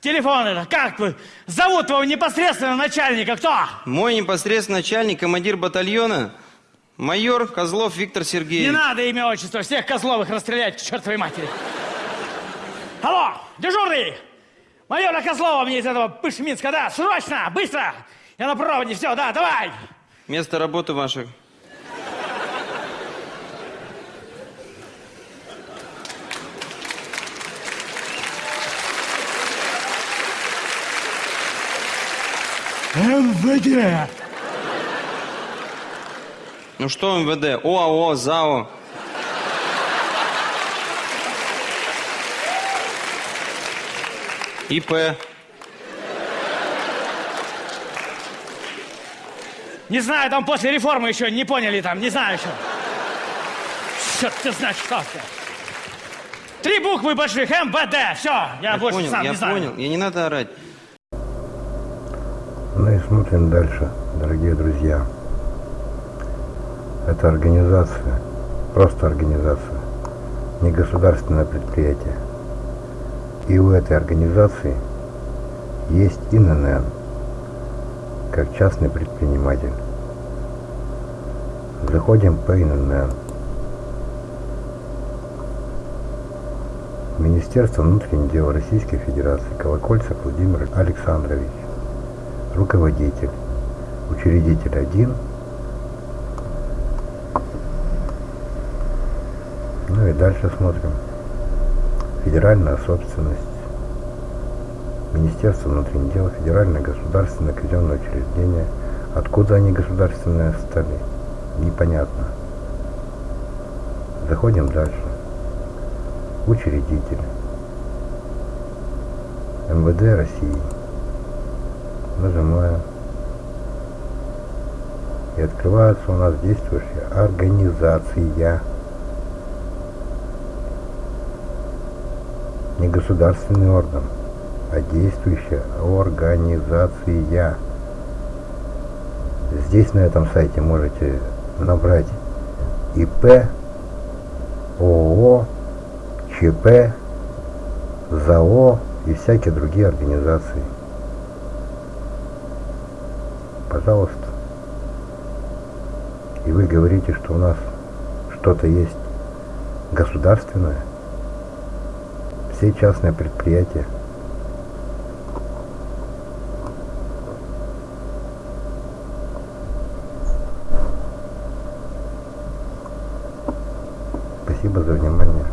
телефон это, как вы? Зовут твоего непосредственного начальника, кто? Мой непосредственный начальник, командир батальона, майор Козлов Виктор Не Сергеевич. надо имя, отчество, всех Козловых расстрелять к чертовой матери. Алло, дежурный! Майора Козлова мне из этого Пышминска, да, срочно, быстро! Я на проводе, все, да, давай! Место работы ваше. МВД! Ну что МВД? ОАО, ЗАО. ИП. Не знаю, там после реформы еще не поняли там, не знаю еще. Черт ты знаешь, что это. Три буквы больших, МВД, все, я, Я больше понял, сам я не знаю. понял. И не надо орать. Ну и смотрим дальше, дорогие друзья. Это организация, просто организация, не государственное предприятие. И у этой организации есть ИНН, как частный предприниматель. Заходим по ИНН. Министерство внутренних дел Российской Федерации Колокольцев Владимир Александрович руководитель, учредитель один. Ну и дальше смотрим. Федеральная собственность, Министерство внутренних дел, Федеральное государственное казенное учреждение. Откуда они государственные стали? Непонятно. Заходим дальше. Учредитель. МВД России нажимаем. И открывается у нас действующая организация. Не государственный орган, а действующая организация. Здесь на этом сайте можете набрать ИП, ООО, ЧП, ЗАО и всякие другие организации пожалуйста. И вы говорите, что у нас что-то есть государственное, все частные предприятия. Спасибо за внимание.